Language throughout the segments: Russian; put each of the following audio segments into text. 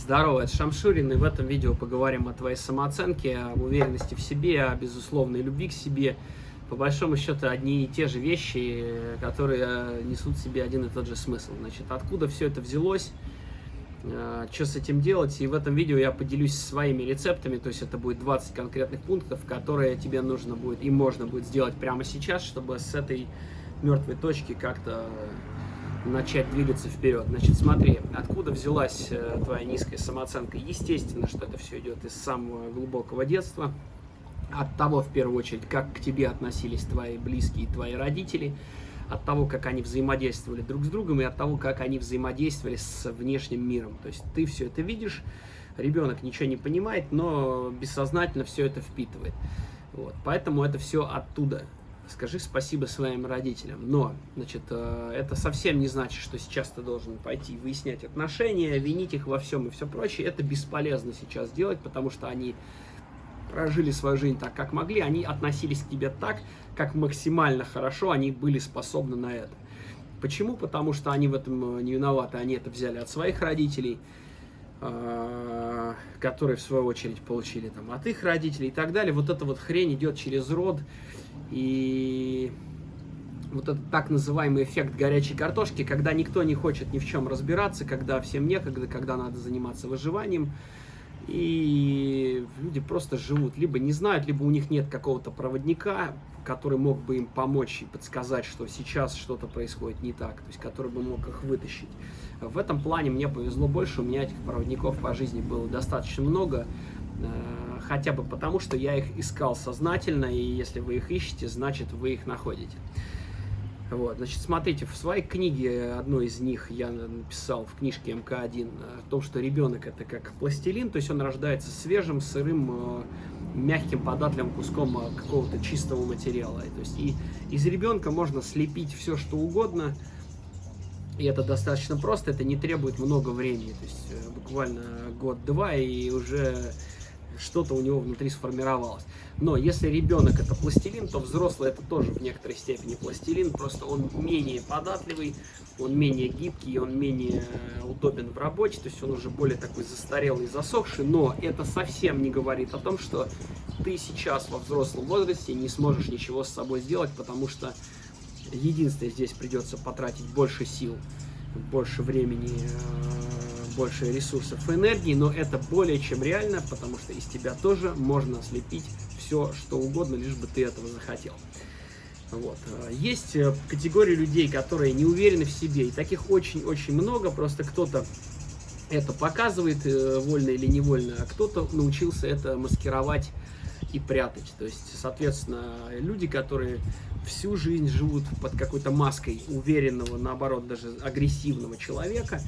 Здорово, это Шамшурин, и в этом видео поговорим о твоей самооценке, об уверенности в себе, о безусловной любви к себе. По большому счету, одни и те же вещи, которые несут в себе один и тот же смысл. Значит, откуда все это взялось, э, что с этим делать, и в этом видео я поделюсь своими рецептами, то есть это будет 20 конкретных пунктов, которые тебе нужно будет и можно будет сделать прямо сейчас, чтобы с этой мертвой точки как-то начать двигаться вперед. Значит, смотри, откуда взялась э, твоя низкая самооценка? Естественно, что это все идет из самого глубокого детства. От того, в первую очередь, как к тебе относились твои близкие, твои родители, от того, как они взаимодействовали друг с другом и от того, как они взаимодействовали с внешним миром. То есть ты все это видишь, ребенок ничего не понимает, но бессознательно все это впитывает. Вот. Поэтому это все оттуда скажи спасибо своим родителям. Но, значит, э, это совсем не значит, что сейчас ты должен пойти выяснять отношения, винить их во всем и все прочее. Это бесполезно сейчас делать, потому что они прожили свою жизнь так, как могли, они относились к тебе так, как максимально хорошо они были способны на это. Почему? Потому что они в этом э, не виноваты, они это взяли от своих родителей, э, которые в свою очередь получили там от их родителей и так далее. Вот эта вот хрень идет через род, и вот этот так называемый эффект горячей картошки, когда никто не хочет ни в чем разбираться, когда всем некогда, когда надо заниматься выживанием, и люди просто живут, либо не знают, либо у них нет какого-то проводника, который мог бы им помочь и подсказать, что сейчас что-то происходит не так, то есть который бы мог их вытащить. В этом плане мне повезло больше, у меня этих проводников по жизни было достаточно много, хотя бы потому, что я их искал сознательно, и если вы их ищете, значит вы их находите. Вот, значит, смотрите, в своей книге, одной из них я написал в книжке МК-1, о том, что ребенок это как пластилин, то есть он рождается свежим, сырым, э, мягким, податливым куском э, какого-то чистого материала. То есть и из ребенка можно слепить все, что угодно, и это достаточно просто, это не требует много времени, то есть буквально год-два, и уже что-то у него внутри сформировалось. Но если ребенок это пластилин, то взрослый это тоже в некоторой степени пластилин, просто он менее податливый, он менее гибкий, он менее удобен в работе, то есть он уже более такой застарелый, засохший, но это совсем не говорит о том, что ты сейчас во взрослом возрасте не сможешь ничего с собой сделать, потому что единственное, здесь придется потратить больше сил, больше времени, э, больше ресурсов и энергии, но это более чем реально, потому что из тебя тоже можно слепить все, что угодно, лишь бы ты этого захотел. Вот. Есть э, категория людей, которые не уверены в себе, и таких очень-очень много, просто кто-то это показывает э, вольно или невольно, а кто-то научился это маскировать и прятать. То есть, соответственно, люди, которые всю жизнь живут под какой-то маской уверенного, наоборот, даже агрессивного человека,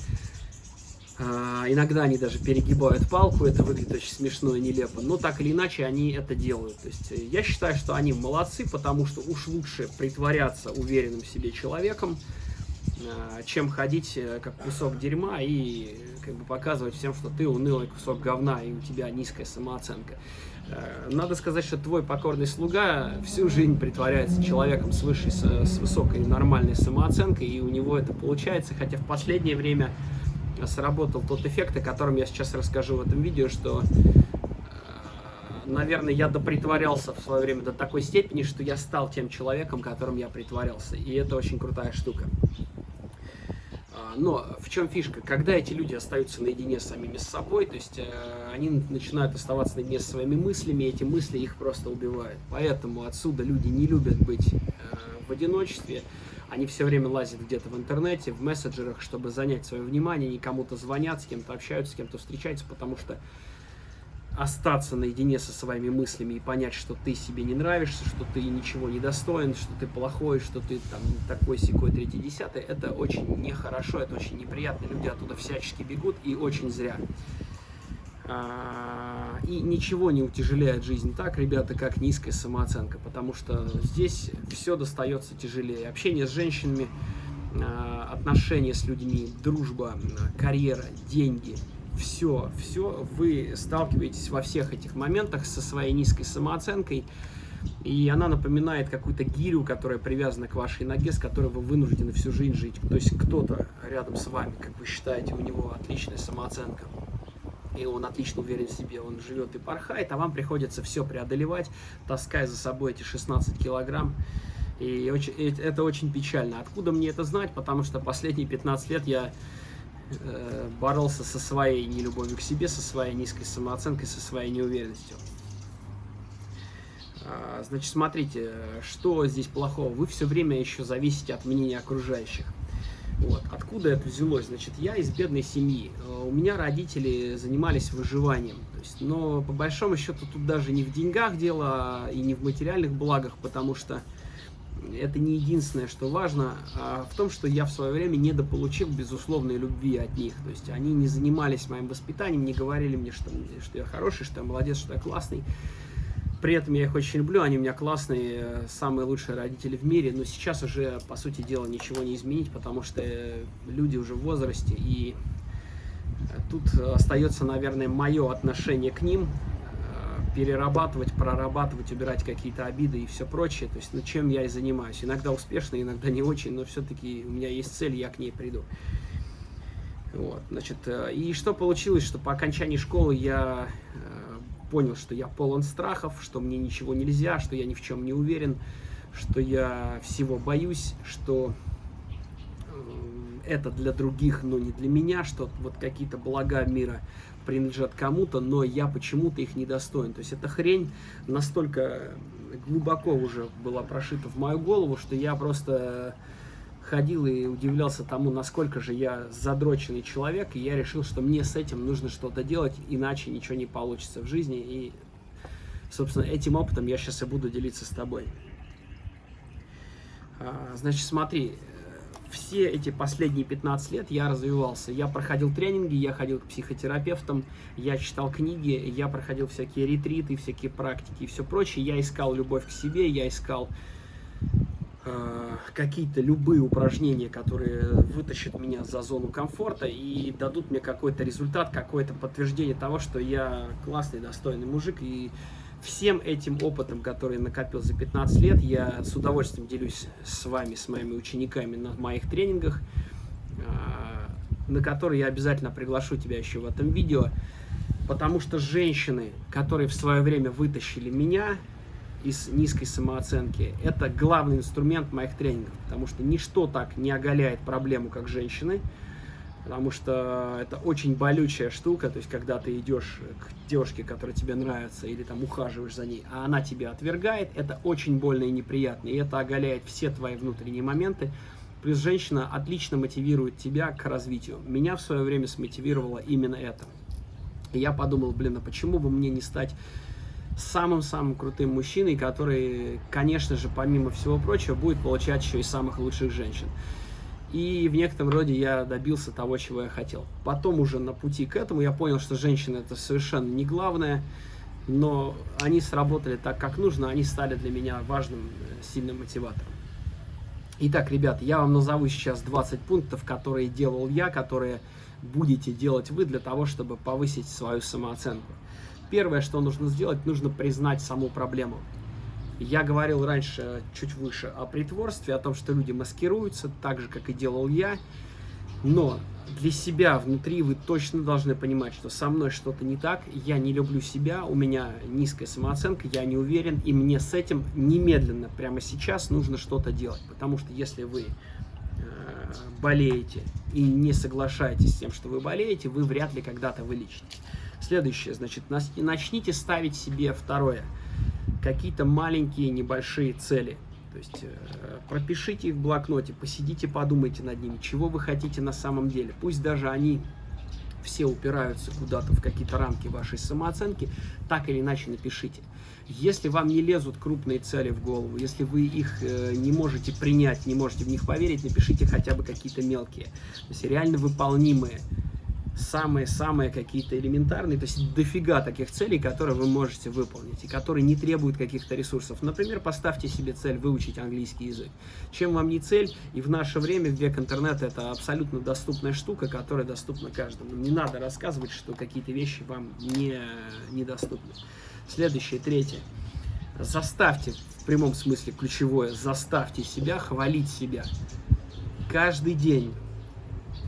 иногда они даже перегибают палку, это выглядит очень смешно и нелепо, но так или иначе они это делают. То есть э, я считаю, что они молодцы, потому что уж лучше притворяться уверенным в себе человеком, а, чем ходить э, как кусок дерьма и как бы показывать всем, что ты унылый кусок говна и у тебя низкая самооценка. Э, надо сказать, что твой покорный слуга всю жизнь притворяется человеком с, высшей, с высокой нормальной самооценкой, и у него это получается, хотя в последнее время сработал тот эффект, о котором я сейчас расскажу в этом видео, что, э, наверное, я допритворялся в свое время до такой степени, что я стал тем человеком, которым я притворялся. И это очень крутая штука. А, но в чем фишка? Когда эти люди остаются наедине с самими с собой, то есть э, они начинают оставаться наедине с своими мыслями, и эти мысли их просто убивают. Поэтому отсюда люди не любят быть э, в одиночестве, они все время лазят где-то в интернете, в мессенджерах, чтобы занять свое внимание, они кому-то звонят, с кем-то общаются, с кем-то встречаются, потому что остаться наедине со своими мыслями и понять, что ты себе не нравишься, что ты ничего не достоин, что ты плохой, что ты там такой, секой, третий, десятый, это очень нехорошо, это очень неприятно. Люди оттуда всячески бегут и очень зря. А, и ничего не утяжеляет жизнь так, ребята, как низкая самооценка, потому что здесь все достается тяжелее. Общение с женщинами, а, отношения с людьми, дружба, карьера, деньги, все, все, вы сталкиваетесь во всех этих моментах со своей низкой самооценкой, и она напоминает какую-то гирю, которая привязана к вашей ноге, с которой вы вынуждены всю жизнь жить. То есть кто-то рядом с вами, как вы считаете, у него отличная самооценка, и он отлично уверен в себе, он живет и порхает, а вам приходится все преодолевать, таская за собой эти 16 килограмм. И очень, это очень печально. Откуда мне это знать? Потому что последние 15 лет я э, боролся со своей нелюбовью к себе, со своей низкой самооценкой, со своей неуверенностью. А, значит, смотрите, что здесь плохого? Вы все время еще зависите от мнения окружающих. Вот. Откуда это взялось? Значит, я из бедной семьи. У меня родители занимались выживанием. То есть, но по большому счету тут даже не в деньгах дело и не в материальных благах, потому что это не единственное, что важно, а в том, что я в свое время недополучил безусловной любви от них. То есть они не занимались моим воспитанием, не говорили мне, что, что я хороший, что я молодец, что я классный. При этом я их очень люблю, они у меня классные, самые лучшие родители в мире, но сейчас уже, по сути дела, ничего не изменить, потому что люди уже в возрасте, и тут остается, наверное, мое отношение к ним, э, перерабатывать, прорабатывать, убирать какие-то обиды и все прочее, то есть, ну, чем я и занимаюсь. Иногда успешно, иногда не очень, но все-таки у меня есть цель, я к ней приду. Вот, значит, э, и что получилось, что по окончании школы я э, понял, что я полон страхов, что мне ничего нельзя, что я ни в чем не уверен, что я всего боюсь, что э, это для других, но не для меня, что вот какие-то блага мира принадлежат кому-то, но я почему-то их недостоин. То есть эта хрень настолько глубоко уже была прошита в мою голову, что я просто ходил и удивлялся тому, насколько же я задроченный человек, и я решил, что мне с этим нужно что-то делать, иначе ничего не получится в жизни, и, собственно, этим опытом я сейчас и буду делиться с тобой. А, значит, смотри, все эти последние 15 лет я развивался. Я проходил тренинги, я ходил к психотерапевтам, я читал книги, я проходил всякие ретриты, всякие практики и все прочее. Я искал любовь к себе, я искал какие-то любые упражнения, которые вытащат меня за зону комфорта и дадут мне какой-то результат, какое-то подтверждение того, что я классный, достойный мужик. И всем этим опытом, который накопил за 15 лет, я с удовольствием делюсь с вами, с моими учениками на моих тренингах, э, на которые я обязательно приглашу тебя еще в этом видео, потому что женщины, которые в свое время вытащили меня, из низкой самооценки. Это главный инструмент моих тренингов, потому что ничто так не оголяет проблему, как женщины, потому что это очень болючая штука, то есть когда ты идешь к девушке, которая тебе нравится, или там ухаживаешь за ней, а она тебя отвергает, это очень больно и неприятно, и это оголяет все твои внутренние моменты, Плюс женщина отлично мотивирует тебя к развитию. Меня в свое время смотивировало именно это. И я подумал, блин, а почему бы мне не стать самым-самым крутым мужчиной, который, конечно же, помимо всего прочего, будет получать еще и самых лучших женщин. И в некотором роде я добился того, чего я хотел. Потом уже на пути к этому я понял, что женщины это совершенно не главное, но они сработали так, как нужно, они стали для меня важным, э, сильным мотиватором. Итак, ребят, я вам назову сейчас 20 пунктов, которые делал я, которые будете делать вы для того, чтобы повысить свою самооценку первое, что нужно сделать, нужно признать саму проблему. Я говорил раньше, чуть выше, о притворстве, о том, что люди маскируются, так же, как и делал я. Но для себя внутри вы точно должны понимать, что со мной что-то не так, я не люблю себя, у меня низкая самооценка, я не уверен, и мне с этим немедленно, прямо сейчас нужно что-то делать. Потому что если вы э, болеете и не соглашаетесь с тем, что вы болеете, вы вряд ли когда-то вылечитесь. Следующее, значит, начните ставить себе второе. Какие-то маленькие, небольшие цели. То есть э, пропишите их в блокноте, посидите, подумайте над ними, чего вы хотите на самом деле. Пусть даже они все упираются куда-то в какие-то рамки вашей самооценки, так или иначе напишите. Если вам не лезут крупные цели в голову, если вы их э, не можете принять, не можете в них поверить, напишите хотя бы какие-то мелкие, то есть реально выполнимые самые-самые какие-то элементарные, то есть дофига таких целей, которые вы можете выполнить и которые не требуют каких-то ресурсов. Например, поставьте себе цель выучить английский язык. Чем вам не цель, и в наше время, в век интернета, это абсолютно доступная штука, которая доступна каждому. Не надо рассказывать, что какие-то вещи вам не, недоступны. Следующее, третье. Заставьте, в прямом смысле ключевое, заставьте себя хвалить себя. Каждый день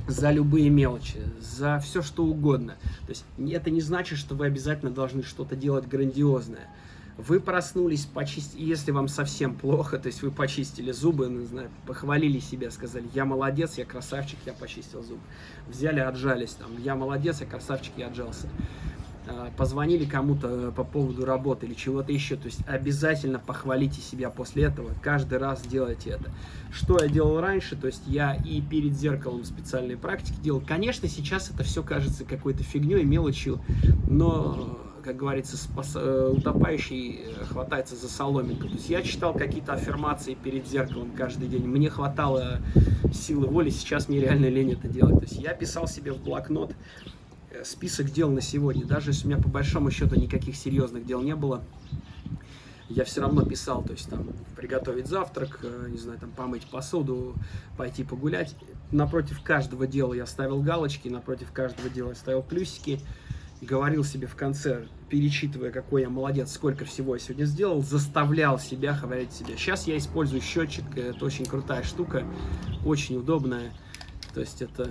за любые мелочи, за все что угодно. То есть это не значит, что вы обязательно должны что-то делать грандиозное. Вы проснулись, почистили, если вам совсем плохо, то есть вы почистили зубы, не знаю, похвалили себя, сказали, я молодец, я красавчик, я почистил зубы. Взяли, отжались, там, я молодец, я красавчик, я отжался. А, позвонили кому-то э, по поводу работы или чего-то еще. То есть обязательно похвалите себя после этого, каждый раз делайте это. Что я делал раньше, то есть я и перед зеркалом специальные практики делал. Конечно, сейчас это все кажется какой-то фигней, мелочью, но, как говорится, спас, э, утопающий э, хватается за соломинку. То есть я читал какие-то аффирмации перед зеркалом каждый день, мне хватало силы воли, сейчас мне реально лень это делать. То есть я писал себе в блокнот, список дел на сегодня. Даже если у меня по большому счету никаких серьезных дел не было, я все равно писал, то есть там приготовить завтрак, э, не знаю, там помыть посуду, пойти погулять. Напротив каждого дела я ставил галочки, напротив каждого дела я ставил плюсики. Говорил себе в конце, перечитывая, какой я молодец, сколько всего я сегодня сделал, заставлял себя говорить себе. Сейчас я использую счетчик, это очень крутая штука, очень удобная. То есть это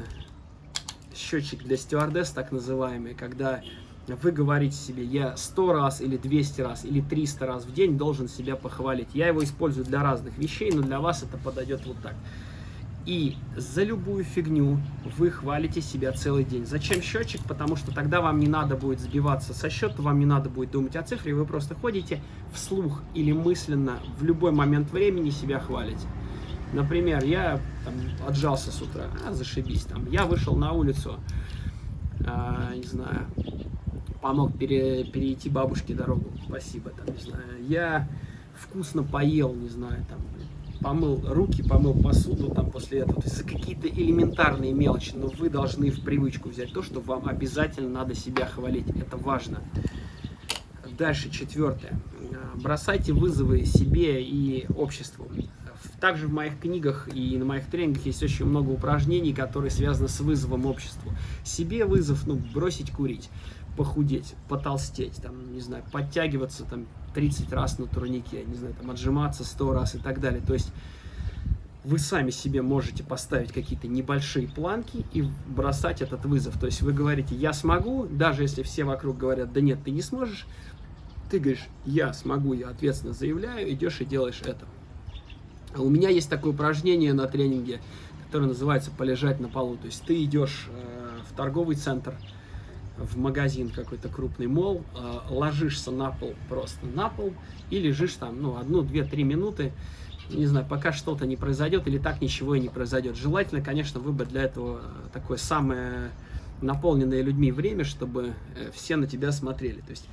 счетчик для стюардесс, так называемый, когда вы говорите себе, я 100 раз или 200 раз или 300 раз в день должен себя похвалить. Я его использую для разных вещей, но для вас это подойдет вот так. И за любую фигню вы хвалите себя целый день. Зачем счетчик? Потому что тогда вам не надо будет сбиваться со счета, вам не надо будет думать о цифре, вы просто ходите вслух или мысленно в любой момент времени себя хвалите. Например, я там, отжался с утра, а, зашибись, там, я вышел на улицу, а, не знаю, помог пере, перейти бабушке дорогу, спасибо, там, не знаю, я вкусно поел, не знаю, там, помыл руки, помыл посуду там после этого, то есть какие-то элементарные мелочи, но вы должны в привычку взять то, что вам обязательно надо себя хвалить, это важно. Дальше, четвертое. Бросайте вызовы себе и обществу. Также в моих книгах и на моих тренингах есть очень много упражнений, которые связаны с вызовом обществу. Себе вызов, ну, бросить курить, похудеть, потолстеть, там, не знаю, подтягиваться там 30 раз на турнике, не знаю, там, отжиматься 100 раз и так далее. То есть вы сами себе можете поставить какие-то небольшие планки и бросать этот вызов. То есть вы говорите, я смогу, даже если все вокруг говорят, да нет, ты не сможешь, ты говоришь, я смогу, я ответственно заявляю, идешь и делаешь это. А у меня есть такое упражнение на тренинге, которое называется «полежать на полу». То есть ты идешь э, в торговый центр, в магазин какой-то крупный мол, э, ложишься на пол, просто на пол, и лежишь там, ну, одну, две, три минуты, не знаю, пока что-то не произойдет, или так ничего и не произойдет. Желательно, конечно, выбрать для этого такое самое наполненное людьми время, чтобы э, все на тебя смотрели. То есть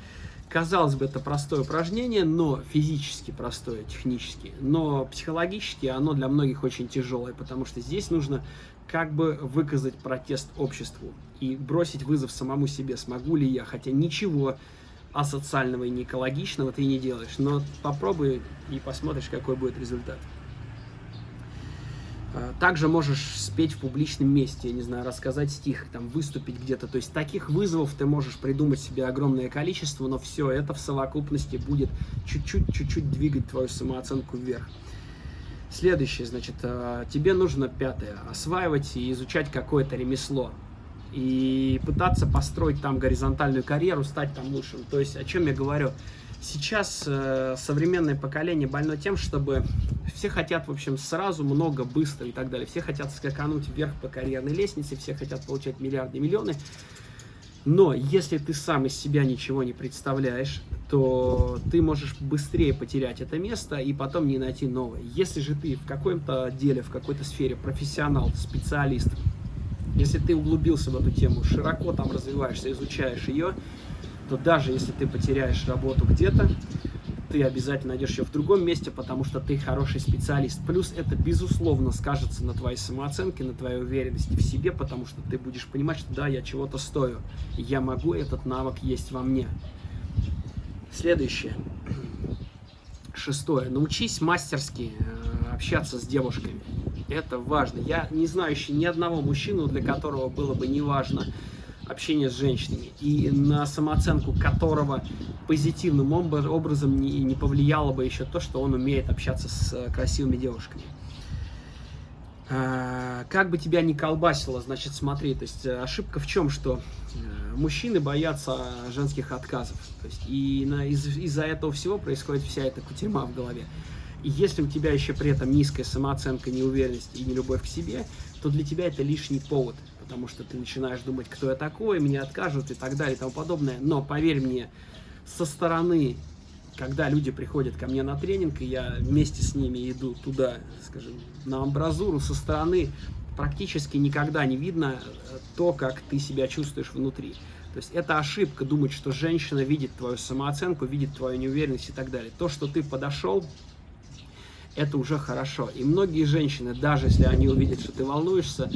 Казалось бы, это простое упражнение, но физически простое, технически, но психологически оно для многих очень тяжелое, потому что здесь нужно как бы выказать протест обществу и бросить вызов самому себе, смогу ли я, хотя ничего асоциального и не экологичного ты не делаешь, но попробуй и посмотришь, какой будет результат. А, также можешь спеть в публичном месте, я не знаю, рассказать стих, там, выступить где-то. То есть таких вызовов ты можешь придумать себе огромное количество, но все это в совокупности будет чуть-чуть, чуть-чуть двигать твою самооценку вверх. Следующее, значит, а, тебе нужно, пятое, осваивать и изучать какое-то ремесло. И пытаться построить там горизонтальную карьеру, стать там лучшим. То есть, о чем я говорю? Сейчас э, современное поколение больно тем, чтобы все хотят, в общем, сразу много, быстро и так далее. Все хотят скакануть вверх по карьерной лестнице, все хотят получать миллиарды миллионы. Но если ты сам из себя ничего не представляешь, то ты можешь быстрее потерять это место и потом не найти новое. Если же ты в каком-то деле, в какой-то сфере профессионал, специалист, если ты углубился в эту тему, широко там развиваешься, изучаешь ее, то даже если ты потеряешь работу где-то, ты обязательно найдешь ее в другом месте, потому что ты хороший специалист. Плюс это, безусловно, скажется на твоей самооценке, на твоей уверенности в себе, потому что ты будешь понимать, что да, я чего-то стою, я могу, этот навык есть во мне. Следующее. Шестое. Научись мастерски э, общаться с девушками. Это важно. Я не знаю еще ни одного мужчину, для которого было бы не важно общение с женщинами, и на самооценку которого позитивным образом не, не повлияло бы еще то, что он умеет общаться с э, красивыми девушками. А, как бы тебя ни колбасило, значит, смотри, то есть э, ошибка в чем, что э, мужчины боятся женских отказов, то есть и из- из-за этого всего происходит вся эта кутерьма в голове. И если у тебя еще при этом низкая самооценка, неуверенность и нелюбовь к себе, то для тебя это лишний повод, потому что ты начинаешь думать, кто я такой, мне откажут и так далее и тому подобное. Но поверь мне, со стороны когда люди приходят ко мне на тренинг, и я вместе с ними иду туда, скажем, на амбразуру со стороны, практически никогда не видно э, то, как ты себя чувствуешь внутри. То есть это ошибка думать, что женщина видит твою самооценку, видит твою неуверенность и так далее. То, что ты подошел, это уже хорошо. И многие женщины, даже если они увидят, что ты волнуешься,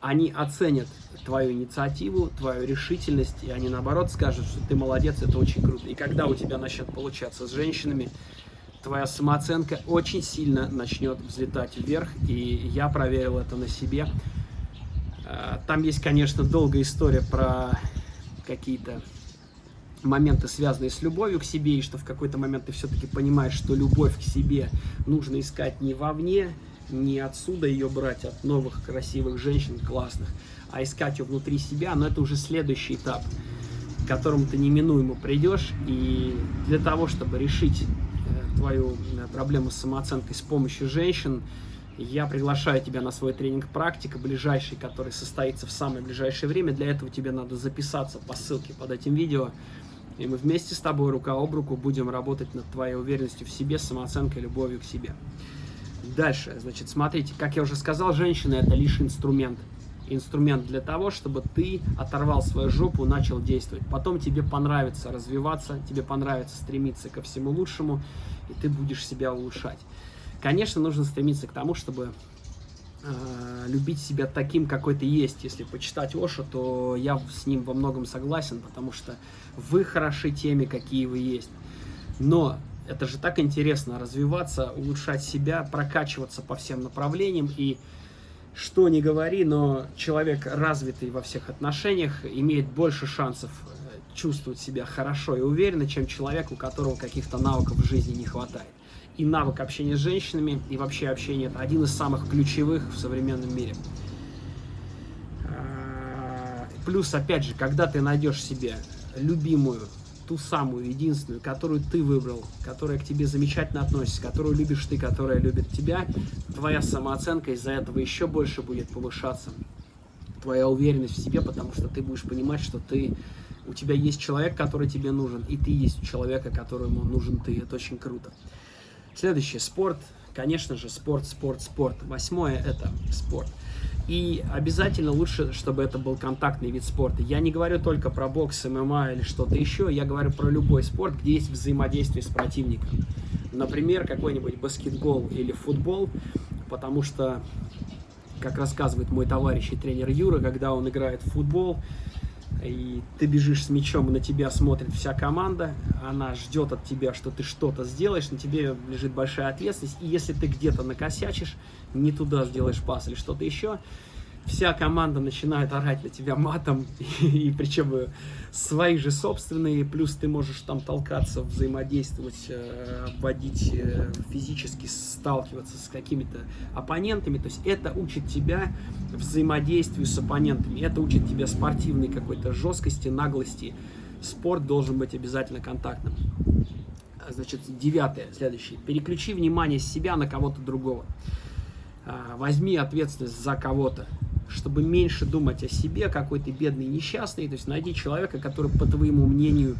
они оценят твою инициативу, твою решительность, и они наоборот скажут, что ты молодец, это очень круто. И когда у тебя начнет получаться с женщинами, твоя самооценка очень сильно начнет взлетать вверх, и я проверил это на себе. А, там есть, конечно, долгая история про какие-то моменты, связанные с любовью к себе, и что в какой-то момент ты все-таки понимаешь, что любовь к себе нужно искать не вовне, не отсюда ее брать, от новых красивых женщин, классных, а искать ее внутри себя, но это уже следующий этап, к которому ты неминуемо придешь, и для того, чтобы решить э, твою э, проблему с самооценкой с помощью женщин, я приглашаю тебя на свой тренинг «Практика», ближайший, который состоится в самое ближайшее время. Для этого тебе надо записаться по ссылке под этим видео. И мы вместе с тобой рука об руку будем работать над твоей уверенностью в себе, самооценкой, любовью к себе. Дальше, значит, смотрите, как я уже сказал, женщина это лишь инструмент. Инструмент для того, чтобы ты оторвал свою жопу, начал действовать. Потом тебе понравится развиваться, тебе понравится стремиться ко всему лучшему, и ты будешь себя улучшать. Конечно, нужно стремиться к тому, чтобы э, любить себя таким, какой ты есть. Если почитать Оша, то я с ним во многом согласен, потому что вы хороши теми, какие вы есть. Но это же так интересно, развиваться, улучшать себя, прокачиваться по всем направлениям. И что ни говори, но человек, развитый во всех отношениях, имеет больше шансов э, чувствовать себя хорошо и уверенно, чем человек, у которого каких-то навыков в жизни не хватает. И навык общения с женщинами, и вообще общение – это один из самых ключевых в современном мире. А, плюс, опять же, когда ты найдешь себе любимую ту самую, единственную, которую ты выбрал, которая к тебе замечательно относится, которую любишь ты, которая любит тебя, твоя самооценка из-за этого еще больше будет повышаться. Твоя уверенность в себе, потому что ты будешь понимать, что ты, у тебя есть человек, который тебе нужен, и ты есть у человека, которому нужен ты. Это очень круто. Следующее, спорт. Конечно же, спорт, спорт, спорт. Восьмое – это спорт. И обязательно лучше, чтобы это был контактный вид спорта. Я не говорю только про бокс, ММА или что-то еще, я говорю про любой спорт, где есть взаимодействие с противником. Например, какой-нибудь баскетбол или футбол, потому что, как рассказывает мой товарищ и тренер Юра, когда он играет в футбол, и ты бежишь с мячом, и на тебя смотрит вся команда, она ждет от тебя, что ты что-то сделаешь, на тебе лежит большая ответственность, и если ты где-то накосячишь, не туда сделаешь пас или что-то еще, вся команда начинает орать на тебя матом, и, причем э, свои же собственные, плюс ты можешь там толкаться, взаимодействовать, э, обводить э, физически, сталкиваться с какими-то оппонентами, то есть это учит тебя взаимодействию с оппонентами, это учит тебя спортивной какой-то жесткости, наглости, спорт должен быть обязательно контактным. Значит, девятое, следующее. Переключи внимание с себя на кого-то другого. А, возьми ответственность за кого-то чтобы меньше думать о себе, какой ты бедный, несчастный. То есть найди человека, который, по твоему мнению,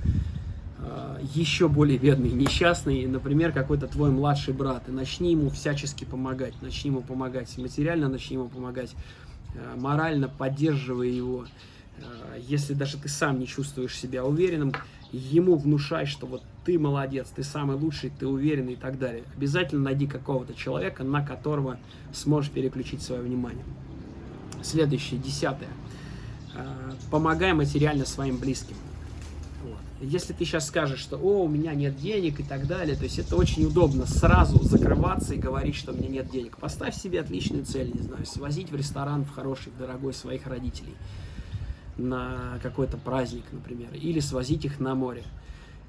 э, еще более бедный, несчастный, например, какой-то твой младший брат, и начни ему всячески помогать, начни ему помогать материально, начни ему помогать э, морально, поддерживая его. Э, если даже ты сам не чувствуешь себя уверенным, ему внушай, что вот ты молодец, ты самый лучший, ты уверенный и так далее. Обязательно найди какого-то человека, на которого сможешь переключить свое внимание. Следующее, десятое. А, помогай материально своим близким. Вот. Если ты сейчас скажешь, что «О, у меня нет денег» и так далее, то есть это очень удобно сразу закрываться и говорить, что у меня нет денег. Поставь себе отличную цель, не знаю, свозить в ресторан в хороший, дорогой своих родителей на какой-то праздник, например, или свозить их на море.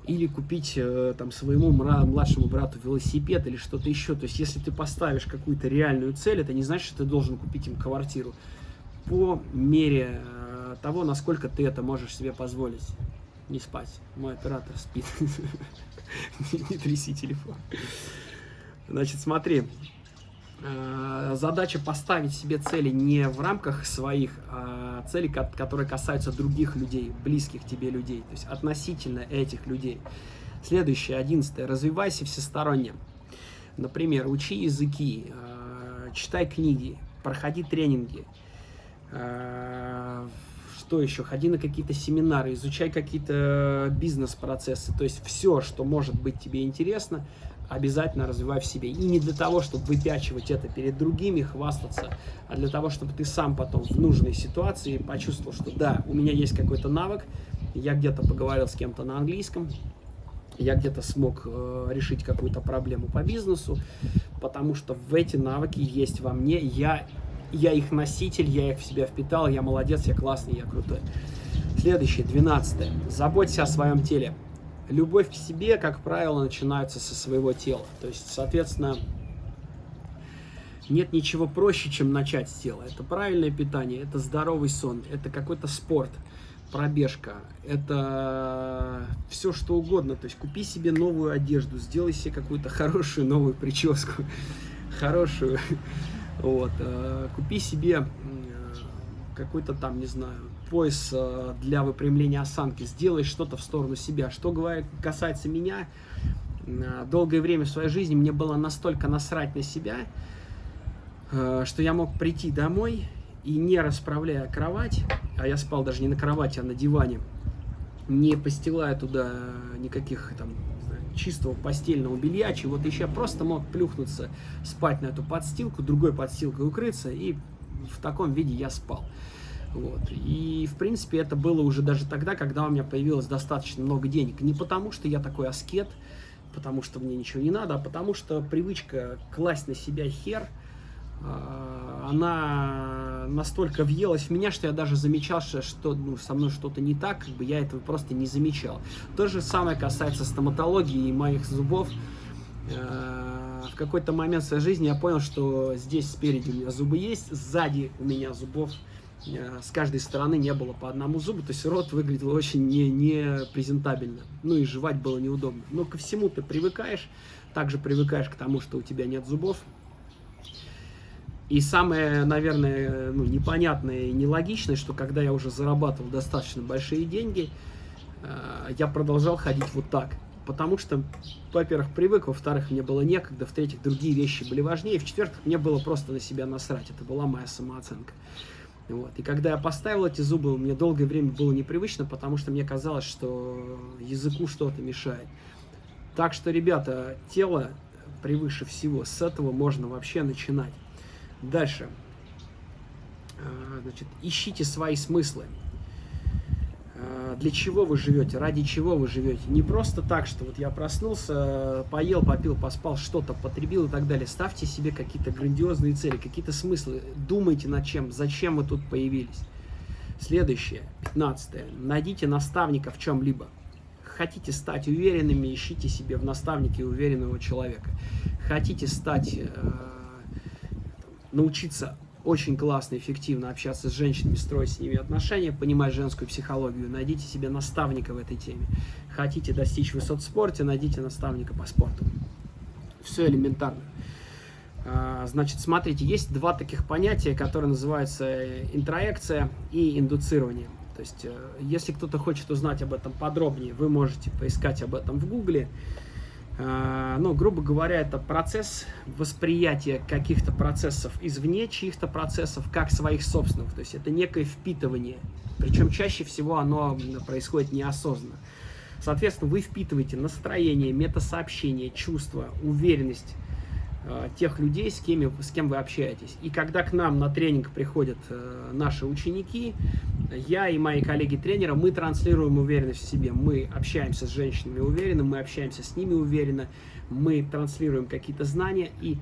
или купить э, там своему младшему брату велосипед или что-то еще. То есть, если ты поставишь какую-то реальную цель, это не значит, что ты должен купить им квартиру по мере э, того, насколько ты это можешь себе позволить. Не спать. Мой оператор спит. Не тряси телефон. Значит, смотри. Э, задача поставить себе цели не в рамках своих а цели, которые касаются других людей, близких тебе людей, то есть относительно этих людей. Следующее, одиннадцатое. Развивайся всесторонне. Например, учи языки, э, читай книги, проходи тренинги. Э, что еще? Ходи на какие-то семинары, изучай какие-то бизнес-процессы. То есть все, что может быть тебе интересно, обязательно развивай в себе. И не для того, чтобы выпячивать это перед другими, хвастаться, а для того, чтобы ты сам потом в нужной ситуации почувствовал, что да, у меня есть какой-то навык, я где-то поговорил с кем-то на английском, я где-то смог э, решить какую-то проблему по бизнесу, потому что в эти навыки есть во мне, я, я их носитель, я их в себя впитал, я молодец, я классный, я крутой. Следующее, двенадцатое. Заботься о своем теле любовь к себе, как правило, начинается со своего тела. То есть, соответственно, нет ничего проще, чем начать с тела. Это правильное питание, это здоровый сон, это какой-то спорт, пробежка, это все что угодно. То есть купи себе новую одежду, сделай себе какую-то хорошую новую прическу, хорошую. Вот. Э, купи себе какой-то там, не знаю, пояс э, для выпрямления осанки, сделай что-то в сторону себя. Что касается меня, э, долгое время в своей жизни мне было настолько насрать на себя, э, что я мог прийти домой и не расправляя кровать, а я спал даже не на кровати, а на диване, не постилая туда никаких там чистого постельного белья, чего-то еще, я просто мог плюхнуться, спать на эту подстилку, другой подстилкой укрыться, и в таком виде я спал. Вот. И, в принципе, это было уже даже тогда, когда у меня появилось достаточно много денег. Не потому, что я такой аскет, потому что мне ничего не надо, а потому что привычка класть на себя хер, а, она настолько въелась в меня, что я даже замечал, что ну, со мной что-то не так, как бы я этого просто не замечал. То же самое касается стоматологии и моих зубов. А, в какой-то момент в своей жизни я понял, что здесь спереди у меня зубы есть, сзади у меня зубов Э, с каждой стороны не было по одному зубу, то есть рот выглядел очень не, не презентабельно, ну и жевать было неудобно. Но ко всему ты привыкаешь, также привыкаешь к тому, что у тебя нет зубов. И самое, наверное, ну, непонятное и нелогичное, что когда я уже зарабатывал достаточно большие деньги, э, я продолжал ходить вот так. Потому что, во-первых, привык, во-вторых, мне было некогда, в-третьих, другие вещи были важнее, в-четвертых, мне было просто на себя насрать. Это была моя самооценка. Вот. И когда я поставил эти зубы, мне долгое время было непривычно, потому что мне казалось, что языку что-то мешает. Так что, ребята, тело превыше всего. С этого можно вообще начинать. Дальше. А, значит, ищите свои смыслы. А, для чего вы живете, ради чего вы живете. Не просто так, что вот я проснулся, поел, попил, поспал, что-то потребил и так далее. Ставьте себе какие-то грандиозные цели, какие-то смыслы. Думайте над чем, зачем вы тут появились. Следующее, пятнадцатое. Найдите наставника в чем-либо. Хотите стать уверенными, ищите себе в наставнике уверенного человека. Хотите стать, э, научиться очень классно, эффективно общаться с женщинами, строить с ними отношения, понимать женскую психологию, найдите себе наставника в этой теме. Хотите достичь высот в спорте, найдите наставника по спорту. Все элементарно. А, значит, смотрите, есть два таких понятия, которые называются интроекция и индуцирование. То есть, э, если кто-то хочет узнать об этом подробнее, вы можете поискать об этом в гугле. А, ну, грубо говоря, это процесс восприятия каких-то процессов извне, чьих-то процессов, как своих собственных. То есть это некое впитывание. Причем чаще всего оно происходит неосознанно. Соответственно, вы впитываете настроение, метасообщение, чувство, уверенность, Э, тех людей, с кем, с кем вы общаетесь. И когда к нам на тренинг приходят э, наши ученики, я и мои коллеги-тренеры, мы транслируем уверенность в себе. Мы общаемся с женщинами уверенно, мы общаемся с ними уверенно, мы транслируем какие-то знания. И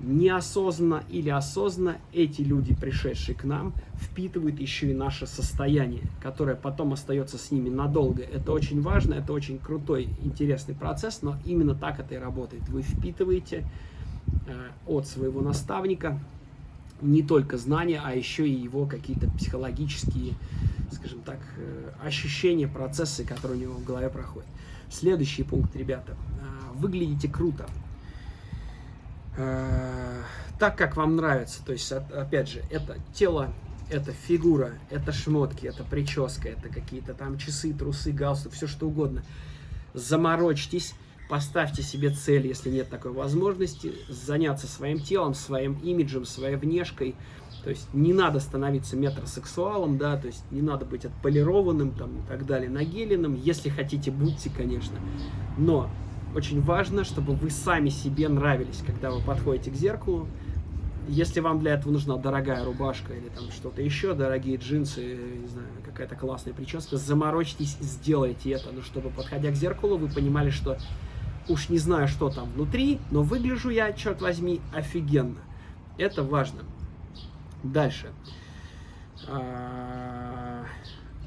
неосознанно или осознанно эти люди, пришедшие к нам, впитывают еще и наше состояние, которое потом остается с ними надолго. Это очень важно, это очень крутой, интересный процесс, но именно так это и работает. Вы впитываете э, от своего наставника не только знания, а еще и его какие-то психологические, скажем так, э, ощущения, процессы, которые у него в голове проходят. Следующий пункт, ребята. Э, выглядите круто. Э, так, как вам нравится. То есть, опять же, это тело, это фигура, это шмотки, это прическа, это какие-то там часы, трусы, галстук, все что угодно. Заморочьтесь, поставьте себе цель, если нет такой возможности, заняться своим телом, своим имиджем, своей внешкой. То есть не надо становиться метросексуалом, да, то есть не надо быть отполированным там и так далее, нагеленным. Если хотите, будьте, конечно. Но очень важно, чтобы вы сами себе нравились, когда вы подходите к зеркалу. Если вам для этого нужна дорогая рубашка или там что-то еще, дорогие джинсы, не знаю, какая-то классная прическа, заморочьтесь, сделайте это, но чтобы, подходя к зеркалу, вы понимали, что уж не знаю, что там внутри, но выгляжу я, черт возьми, офигенно. Это важно. Дальше. А,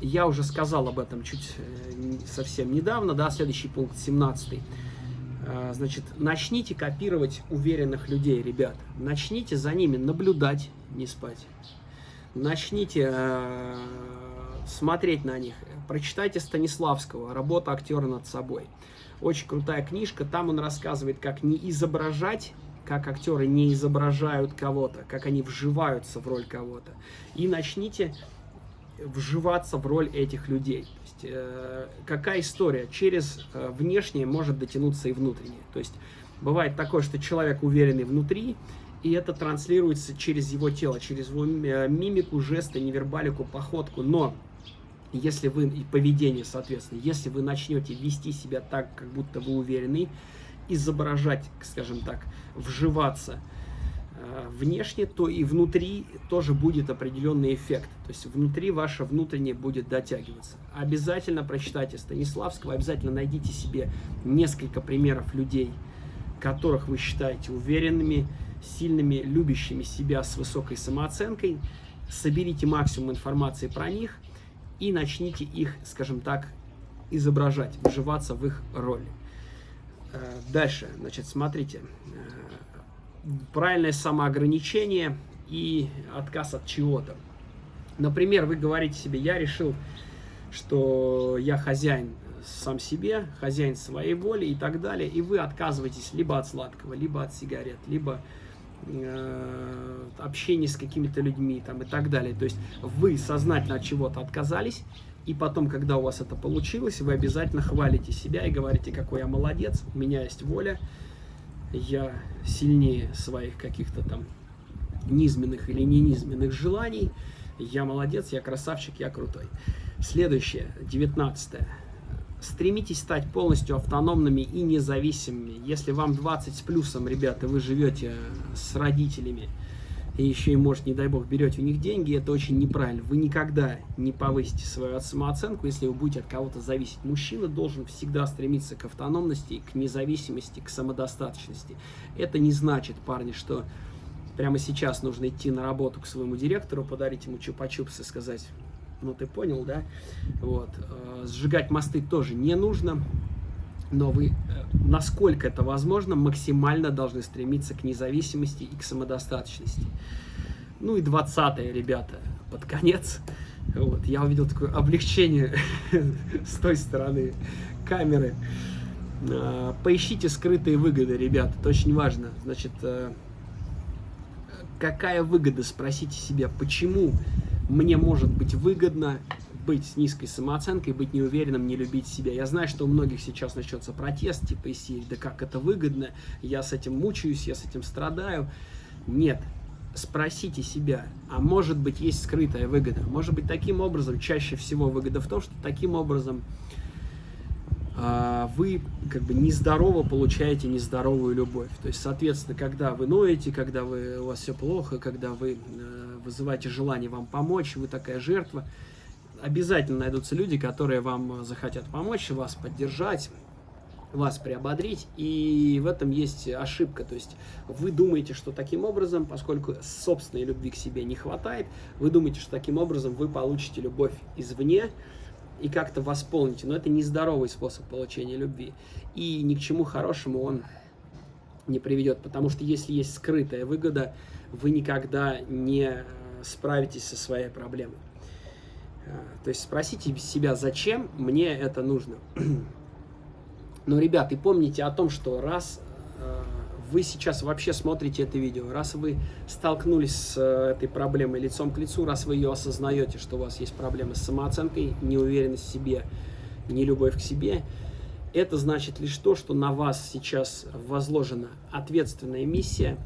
я уже сказал об этом чуть э, совсем недавно, да, следующий пункт, 17 а, значит, начните копировать уверенных людей, ребят. Начните за ними наблюдать, не спать. Начните э, смотреть на них. Прочитайте Станиславского «Работа актера над собой». Очень крутая книжка. Там он рассказывает, как не изображать, как актеры не изображают кого-то, как они вживаются в роль кого-то. И начните вживаться в роль этих людей. То есть, э, какая история? Через э, внешнее может дотянуться и внутреннее. То есть бывает такое, что человек уверенный внутри, и это транслируется через его тело, через его э, мимику, жесты, невербалику, походку. Но если вы, и поведение, соответственно, если вы начнете вести себя так, как будто вы уверенный, изображать, скажем так, вживаться – Э, внешне, то и внутри тоже будет определенный эффект. То есть внутри ваше внутреннее будет дотягиваться. Обязательно прочитайте Станиславского, обязательно найдите себе несколько примеров людей, которых вы считаете уверенными, сильными, любящими себя с высокой самооценкой. Соберите максимум информации про них и начните их, скажем так, изображать, вживаться в их роли. Э, дальше, значит, смотрите э, правильное самоограничение и отказ от чего-то. Например, вы говорите себе, я решил, что я хозяин сам себе, хозяин своей воли и так далее, и вы отказываетесь либо от сладкого, либо от сигарет, либо э, общения с какими-то людьми там, и так далее. То есть вы сознательно от чего-то отказались, и потом, когда у вас это получилось, вы обязательно хвалите себя и говорите, какой я молодец, у меня есть воля, я сильнее своих каких-то там низменных или не низменных желаний, я молодец, я красавчик, я крутой. Следующее, девятнадцатое. Стремитесь стать полностью автономными и независимыми. Если вам 20 с плюсом, ребята, вы живете с родителями, и еще и, может, не дай бог, берете у них деньги, это очень неправильно. Вы никогда не повысите свою самооценку, если вы будете от кого-то зависеть. Мужчина должен всегда стремиться к автономности, к независимости, к самодостаточности. Это не значит, парни, что прямо сейчас нужно идти на работу к своему директору, подарить ему чупа-чупс и сказать, ну ты понял, да? Вот. Э, сжигать мосты тоже не нужно но вы, э, насколько это возможно, максимально должны стремиться к независимости и к самодостаточности. Ну и 20 ребята, под конец. Вот, я увидел такое облегчение с той стороны камеры. А, поищите скрытые выгоды, ребята, это очень важно. Значит, э, какая выгода, спросите себя, почему мне может быть выгодно быть с низкой самооценкой, быть неуверенным, не любить себя. Я знаю, что у многих сейчас начнется протест, типа из серии, да как это выгодно, я с этим мучаюсь, я с этим страдаю. Нет, спросите себя, а может быть есть скрытая выгода? Может быть таким образом, чаще всего выгода в том, что таким образом а, вы как бы нездорово получаете нездоровую любовь. То есть, соответственно, когда вы ноете, когда вы, у вас все плохо, когда вы э, вызываете желание вам помочь, вы такая жертва – обязательно найдутся люди, которые вам захотят помочь, вас поддержать, вас приободрить, и в этом есть ошибка. То есть вы думаете, что таким образом, поскольку собственной любви к себе не хватает, вы думаете, что таким образом вы получите любовь извне и как-то восполните. Но это нездоровый способ получения любви. И ни к чему хорошему он не приведет, потому что если есть скрытая выгода, вы никогда не справитесь со своей проблемой. То есть спросите себя, зачем мне это нужно. Но, ребят, и помните о том, что раз э, вы сейчас вообще смотрите это видео, раз вы столкнулись с э, этой проблемой лицом к лицу, раз вы ее осознаете, что у вас есть проблемы с самооценкой, неуверенность в себе, нелюбовь к себе, это значит лишь то, что на вас сейчас возложена ответственная миссия,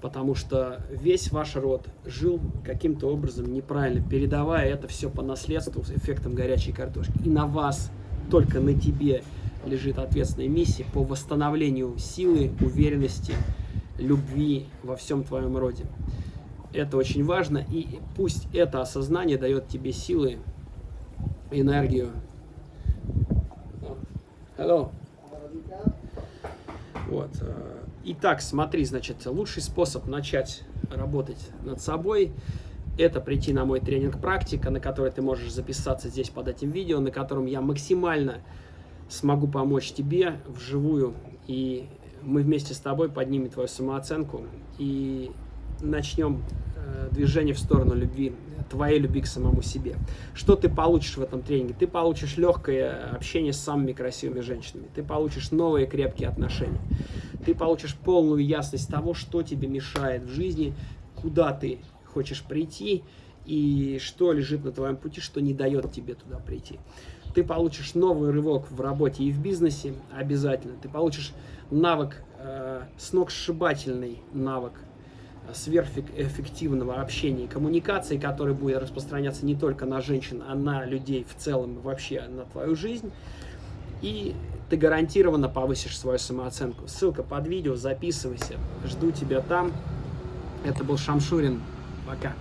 потому что весь ваш род жил каким-то образом неправильно, передавая это все по наследству с эффектом горячей картошки. И на вас, только на тебе, лежит ответственная миссия по восстановлению силы, уверенности, любви во всем твоем роде. Это очень важно, и пусть это осознание дает тебе силы, энергию. Hello. Вот. Итак, смотри, значит, лучший способ начать работать над собой – это прийти на мой тренинг «Практика», на который ты можешь записаться здесь под этим видео, на котором я максимально смогу помочь тебе вживую, и мы вместе с тобой поднимем твою самооценку. И начнем движение в сторону любви, твоей любви к самому себе. Что ты получишь в этом тренинге? Ты получишь легкое общение с самыми красивыми женщинами, ты получишь новые крепкие отношения, ты получишь полную ясность того, что тебе мешает в жизни, куда ты хочешь прийти и что лежит на твоем пути, что не дает тебе туда прийти ты получишь новый рывок в работе и в бизнесе обязательно. Ты получишь навык, э, сногсшибательный навык э, сверхэффективного общения и коммуникации, который будет распространяться не только на женщин, а на людей в целом и вообще на твою жизнь. И ты гарантированно повысишь свою самооценку. Ссылка под видео, записывайся. Жду тебя там. Это был Шамшурин. Пока.